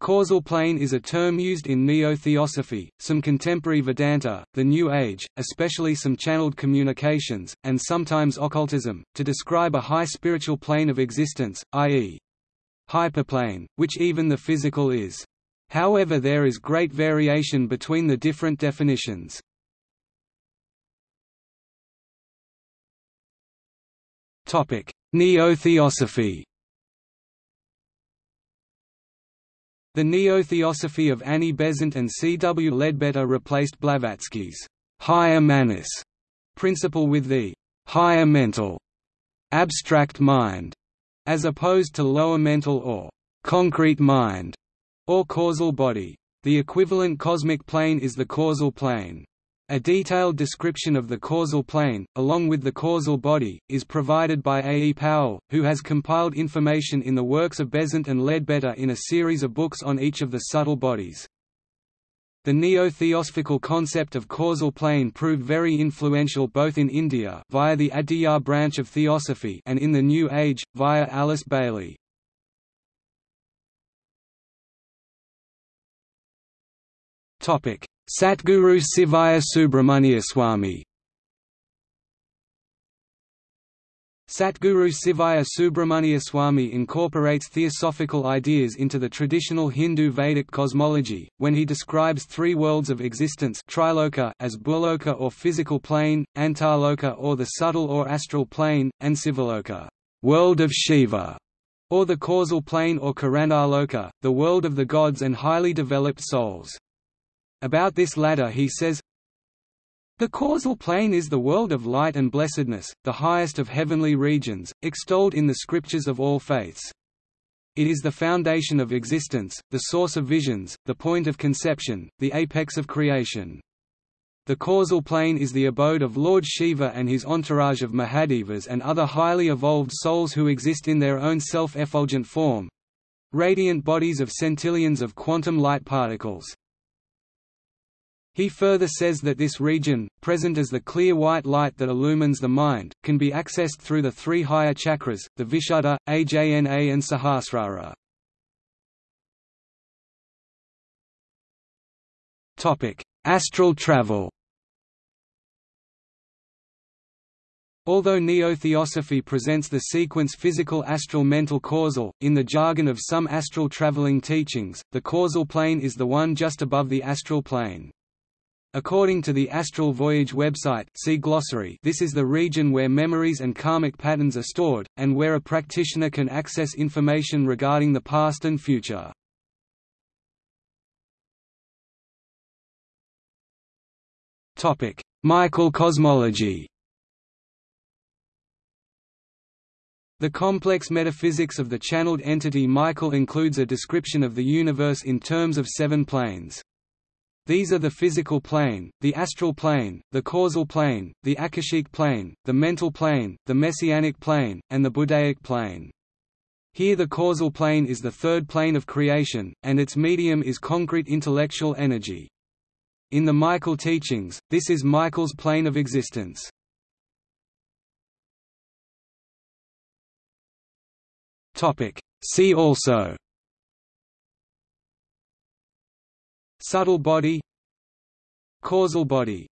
Causal plane is a term used in Neo-Theosophy, some contemporary Vedanta, the New Age, especially some channeled communications, and sometimes occultism, to describe a high spiritual plane of existence, i.e. hyperplane, which even the physical is. However there is great variation between the different definitions. Neo-Theosophy The neo-theosophy of Annie Besant and C. W. Leadbeater replaced Blavatsky's higher manas principle with the higher mental abstract mind, as opposed to lower mental or concrete mind, or causal body. The equivalent cosmic plane is the causal plane. A detailed description of the causal plane, along with the causal body, is provided by A. E. Powell, who has compiled information in the works of Besant and Leadbeater in a series of books on each of the subtle bodies. The neo-theosophical concept of causal plane proved very influential both in India via the Aditya branch of theosophy and in the New Age, via Alice Bailey. Satguru Sivaya Subramuniyaswami Satguru Sivaya Subramuniyaswami incorporates theosophical ideas into the traditional Hindu Vedic cosmology, when he describes three worlds of existence triloka as Bhuloka or physical plane, Antarloka or the subtle or astral plane, and Sivaloka world of Shiva", or the causal plane or Karanaloka, the world of the gods and highly developed souls. About this latter he says, the causal plane is the world of light and blessedness, the highest of heavenly regions, extolled in the scriptures of all faiths. It is the foundation of existence, the source of visions, the point of conception, the apex of creation. The causal plane is the abode of Lord Shiva and his entourage of Mahadevas and other highly evolved souls who exist in their own self-effulgent form—radiant bodies of centillions of quantum light particles. He further says that this region, present as the clear white light that illumines the mind, can be accessed through the three higher chakras, the Vishuddha, Ajna and Sahasrara. Astral travel Although neo-theosophy presents the sequence physical astral mental causal, in the jargon of some astral traveling teachings, the causal plane is the one just above the astral plane. According to the Astral Voyage website see glossary, this is the region where memories and karmic patterns are stored, and where a practitioner can access information regarding the past and future. Michael cosmology The complex metaphysics of the channeled entity Michael includes a description of the universe in terms of seven planes. These are the physical plane, the astral plane, the causal plane, the akashic plane, the mental plane, the messianic plane, and the Buddhaic plane. Here the causal plane is the third plane of creation, and its medium is concrete intellectual energy. In the Michael teachings, this is Michael's plane of existence. See also Subtle body Causal body